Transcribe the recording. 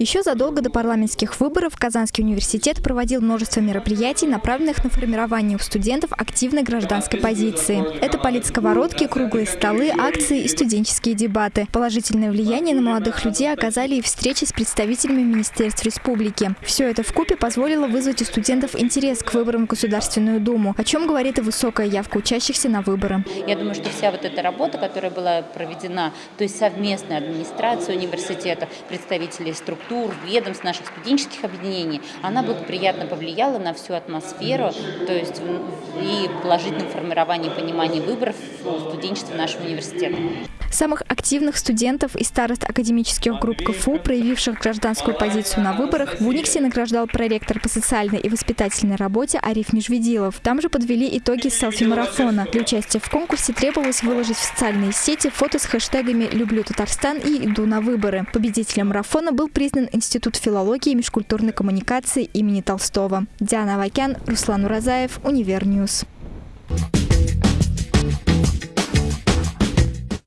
Еще задолго до парламентских выборов Казанский университет проводил множество мероприятий, направленных на формирование у студентов активной гражданской позиции. Это политсковородки, круглые столы, акции и студенческие дебаты. Положительное влияние на молодых людей оказали и встречи с представителями Министерств республики. Все это в купе позволило вызвать у студентов интерес к выборам в Государственную Думу, о чем говорит и высокая явка учащихся на выборы. Я думаю, что вся вот эта работа, которая была проведена, то есть совместная администрация университета, представители структур, ведомств, наших студенческих объединений, она благоприятно повлияла на всю атмосферу, то есть и положительное формирование понимания выборов студенчества нашего университета. Самых активных студентов и старост академических групп КФУ, проявивших гражданскую позицию на выборах, в Униксе награждал проректор по социальной и воспитательной работе Ариф Межведилов. Там же подвели итоги селфи-марафона. Для участия в конкурсе требовалось выложить в социальные сети фото с хэштегами «Люблю Татарстан» и «Иду на выборы». Победителем марафона был признан Институт филологии и межкультурной коммуникации имени Толстого. Диана Авакян, Руслан Уразаев, Univer News. Thank